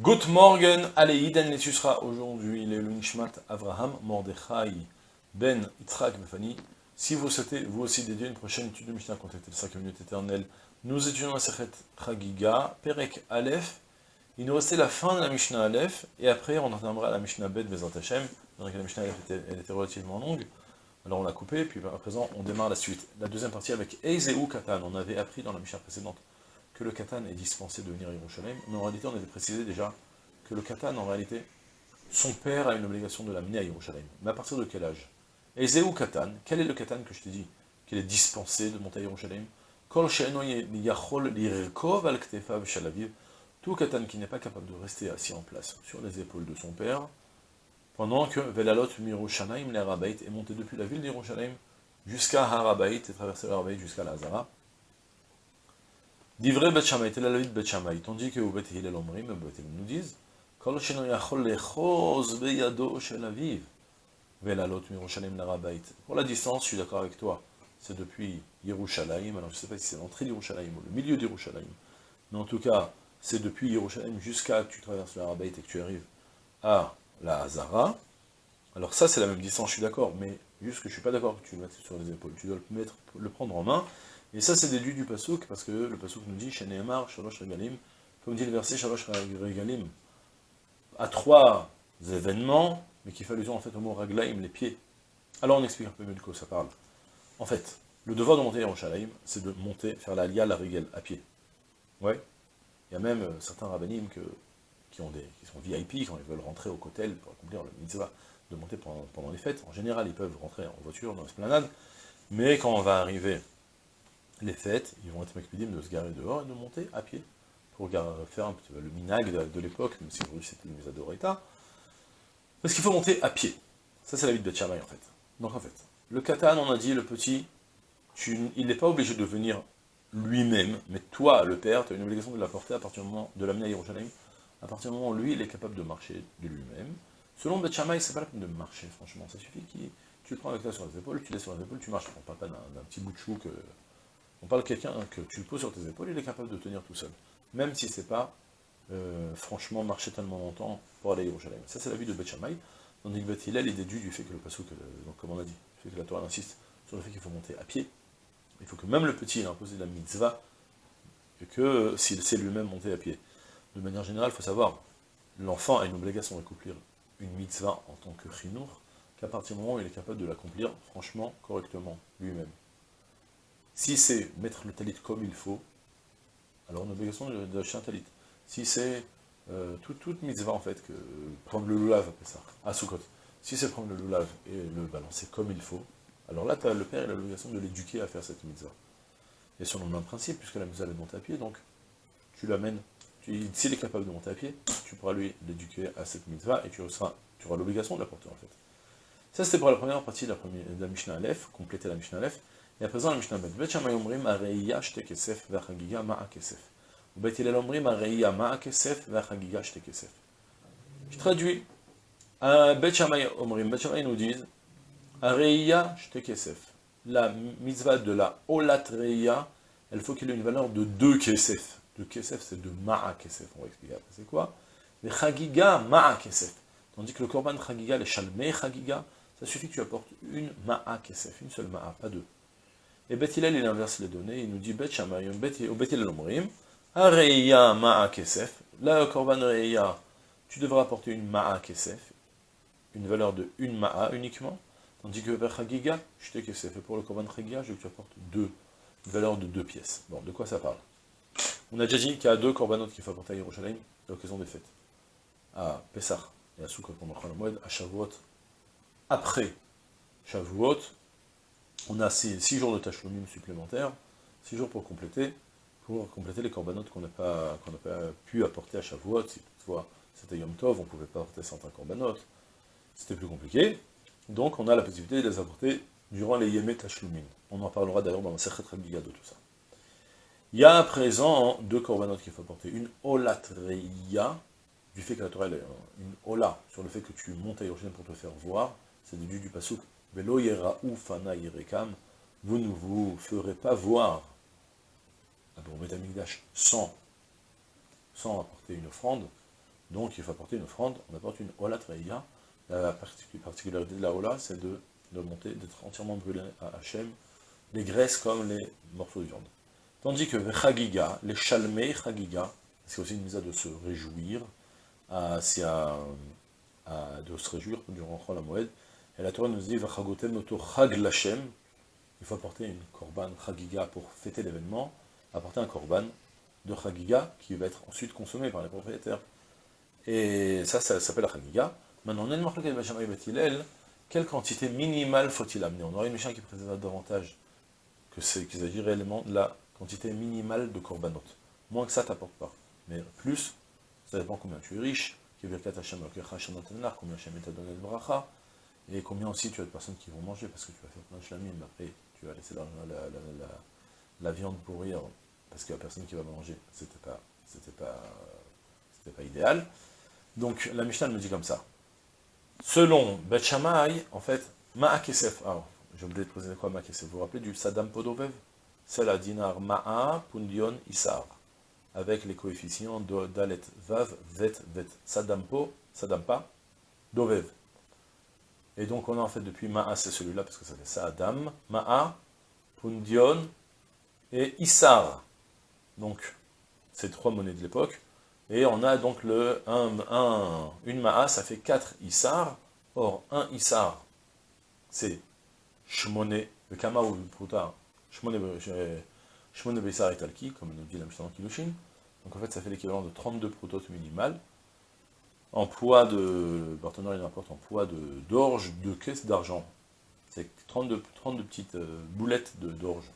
Good morgen, allez, Iden sera aujourd'hui le Nishmat Avraham Mordechai Ben Yitzhak Befani. Si vous souhaitez, vous aussi, dédier une prochaine étude de Mishnah, contactez le 5 minutes éternelles. Nous étudions la Sechet Chagiga, Perek Aleph. Il nous restait la fin de la Mishnah Aleph, et après on entendra la Mishnah Bet Vezat Hashem. Donc la Mishnah Aleph était, elle était relativement longue, alors on l'a coupée, puis à présent on démarre la suite. La deuxième partie avec Eizeu Katan, on avait appris dans la Mishnah précédente que le katan est dispensé de venir à Yerushalayim, mais en réalité on avait précisé déjà que le katan, en réalité, son père a une obligation de l'amener à Yerushalayim. Mais à partir de quel âge? Et Zéou katan, quel est le katan que je t'ai dit qu'il est dispensé de monter à Yerushalayim tout katan qui n'est pas capable de rester assis en place sur les épaules de son père, pendant que Velalot Mirushalayim, l'Arabait, est monté depuis la ville d'Yerushalayim jusqu'à Harabait, et traversé l'Arabait jusqu'à Lazara, Divrei Bet Shammai, tel de Bet Shammai, tandis que au Bet Hillel Omrim, Bet Hillel nous disent, Kol yachol lechoz beyado shel aviv, velalot mirushalayim larabait. Pour la distance, je suis d'accord avec toi, c'est depuis Yerushalayim, alors je ne sais pas si c'est l'entrée d'Yerushalayim ou le milieu d'Yerushalayim, mais en tout cas, c'est depuis Yerushalayim jusqu'à que tu traverses l'Arabait et que tu arrives à la Hazara. Alors ça, c'est la même distance, je suis d'accord, mais juste que je ne suis pas d'accord. Que tu le mettes sur les épaules, tu dois le, mettre, le prendre en main, et ça, c'est déduit du pasouk, parce que le pasouk nous dit, Sheneemar, Shalosh Regalim, comme dit le verset Shalosh Regalim, à trois événements, mais qui fait allusion en fait au mot Raglaim, les pieds. Alors on explique un peu mieux de quoi ça parle. En fait, le devoir de monter à Yerushalayim, c'est de monter, faire la lia, la régale, à pied. Ouais. Il y a même euh, certains rabbinim que, qui, ont des, qui sont VIP, quand ils veulent rentrer au kotel pour accomplir le mitzvah, de monter pendant, pendant les fêtes. En général, ils peuvent rentrer en voiture, dans l'esplanade, mais quand on va arriver les fêtes, ils vont être makpidim de se garer dehors et de monter à pied, pour faire un petit, le minag de, l'époque, même si aujourd'hui c'était une Misadorita, parce qu'il faut monter à pied. Ça c'est la vie de Betchamay en fait. Donc en fait, le katan, on a dit, le petit, il n'est pas obligé de venir lui-même, mais toi, le père, tu as une obligation de l'apporter à partir du moment, de l'amener à Yerushalayim, à partir du moment où lui, il est capable de marcher de lui-même. Selon Betchamay, c'est pas la peine de marcher, franchement, ça suffit qu'il tu prends avec toi sur les épaules, tu laisses sur les épaules, tu marches, on parle pas d'un petit bout de chou que on parle de quelqu'un que tu le poses sur tes épaules, il est capable de tenir tout seul. Même si c'est pas, euh, franchement, marcher tellement longtemps pour aller à Yerushalayim. Ça, c'est la vie de que Beth Hillel est déduit du fait que le donc comme on a dit, fait que la Torah insiste sur le fait qu'il faut monter à pied. Il faut que même le petit ait imposé la mitzvah, et que s'il sait lui-même monter à pied. De manière générale, il faut savoir, l'enfant a une obligation d'accomplir une mitzvah en tant que chinour, qu'à partir du moment où il est capable de l'accomplir, franchement, correctement, lui-même. Si c'est mettre le talit comme il faut, alors on a l'obligation d'acheter un talit. Si c'est euh, toute mitzvah en fait, que prendre le loulav, ça, à Sukkot. Si c'est prendre le loulav et le balancer comme il faut, alors là, as, le père a l'obligation de l'éduquer à faire cette mitzvah. Et selon le même principe, puisque la mitzvah est monter à pied, donc tu l'amènes, s'il est capable de monter à pied, tu pourras lui l'éduquer à cette mitzvah et tu, auras, tu auras l'obligation de la porter en fait. Ça c'était pour la première partie de la, de la Mishnah Aleph, compléter la Mishnah Aleph. Et à présent, la Mishnah Bet. Bet Shammai omrim shte kesef ve'chagiga ma'a kesef. Ou Bet Hillel omrim areia ma'a kesef ve'chagiga shte kesef. Je traduis. Bet Shammai omrim, Bet Shammai nous disent areia shte kesef. La mitzvah de la olat reia, elle faut qu'il ait une valeur de deux kesef. De kesef, c'est de ma'a kesef. On va expliquer après c'est quoi? Mais chagiga ma'a kesef. Tandis que le korban chagiga, le shalmei chagiga, ça suffit que tu apportes une ma'a kesef, une seule ma'a, pas deux. Et Bet il inverse les données, il nous dit Bet Shamayim, Bet Hillel Omrim, Areya Ma'a Kesef, là, Korban Reya, tu devras apporter une Ma'a Kesef, une valeur de une Ma'a uniquement, tandis que vers Chagiga, je Kesef, et pour le Korban Chagiga, je veux que tu apportes deux, une valeur de deux pièces. Bon, de quoi ça parle? On a déjà dit qu'il y a deux Korbanot qu'il faut apporter à Yerushalayim, à l'occasion des fêtes. À Pessah et à Sukkot pendant le à Shavuot, après Shavuot, on a 6 jours de tachlomim supplémentaires, 6 jours pour compléter, pour compléter les corbanotes qu'on n'a pas, pu apporter à Shavuot, si toutefois c'était Yom Tov, on ne combanotes, pas apporter certains corbanotes, c'était plus compliqué, donc on a la possibilité de les apporter durant les Yemé Tashlumin. On en parlera d'ailleurs dans la Sechet Rabiga de tout ça. Il y a à présent deux corbanotes qu'il faut apporter, une Olatreya, du fait que la Torah est une Ola, sur le fait que tu montes à Yerushalayim pour te faire voir, c'est du du Pasuk, Vous ne vous ferez pas voir à Betamikdash sans, sans apporter une offrande, Donc il faut apporter une offrande, on apporte une Olat Reya. La particularité de la Ola, c'est de, de monter, d'être entièrement brûlé à Hachem, les graisses comme les morceaux de viande. Tandis que Chagiga, les Chalmei Chagiga, c'est aussi une mise à de se réjouir, à, à, de se réjouir durant la Moed. Et la Torah nous dit, il faut apporter une korban Chagiga pour fêter l'événement, apporter un korban de Chagiga qui va être ensuite consommé par les propriétaires. Et ça, ça s'appelle la Chagiga. Maintenant, on a une de quelle quantité minimale faut-il amener? On aurait une Mishnah qui présente davantage que c'est qu'il s'agit réellement de la quantité minimale de korbanot. Moins que ça, t'apporte pas. Mais plus, ça dépend combien tu es riche, combien Hashem t'a donné le bracha, et combien aussi tu as de personnes qui vont manger, parce que tu vas faire plein de shlamim, après tu vas laisser la, la, viande pourrir, parce qu'il n'y a personne qui va manger. C'était pas, c'était pas, c'était pas idéal. Donc la Mishnah me dit comme ça. Selon Bet en fait, Ma'akesef, alors, j'ai oublié de poser quoi Ma'akesef, vous vous rappelez du Sadam Podovev? C'est la dinar Ma'a, Pundion, Isar, avec les coefficients Dalet, Vav, Vet, Vet, Sadampo, Sadampa, Dovev. Et donc on a en fait depuis Ma'a, c'est celui-là, parce que ça fait Sadam, Ma'a, Pundion et Isar. Donc, ces trois monnaies de l'époque, et on a donc le 1, une ma'a, ça fait 4 isar. Or, un isar, c'est shmone, le kama ou le pruta, shmone beisar et talki, comme nous dit la Mishnah Kilushin. Donc en fait, ça fait l'équivalent de 32 prototes minimal. En poids de, partenaire il importe en poids d'orge, de, caisse d'argent. C'est 32, 32 petites euh, boulettes d'orge.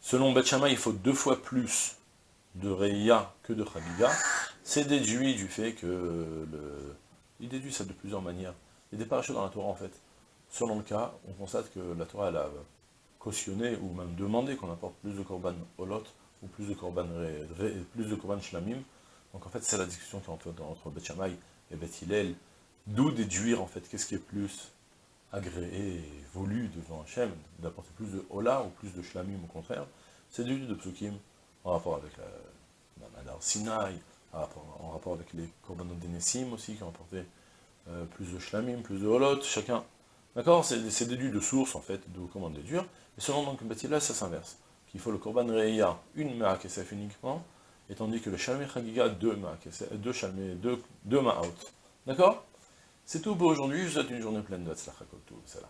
Selon Betchama, il faut deux fois plus de Reya que de Chagiga, c'est déduit du fait que le... Il déduit ça de plusieurs manières. Il y dans la Torah en fait. Selon le cas, on constate que la Torah elle a cautionné ou même demandé qu'on apporte plus de korban holot ou plus de korban plus de korban shlamim. Donc en fait c'est la discussion qui est entre, entre et Bet Hillel. D'où déduire en fait qu'est-ce qui est plus agréé et voulu devant Hachem, d'apporter plus de hola ou plus de shlamim au contraire. C'est déduit de psukim en rapport avec la, la Sinaï, en rapport, avec les Korbanot aussi, qui ont apporté euh, plus de Shlamim, plus de Holot, chacun. D'accord? C'est déduit de source, en fait, de comment déduire. Et selon donc ça s'inverse. Qu'il faut le Korban Reya, une Me'akesef uniquement, et tandis que le Shalmei Chagiga, deux Me'akesef, deux Shalmei, deux, deux. D'accord? C'est tout pour aujourd'hui, je vous souhaite une journée pleine de Tzlachakot, tout, là.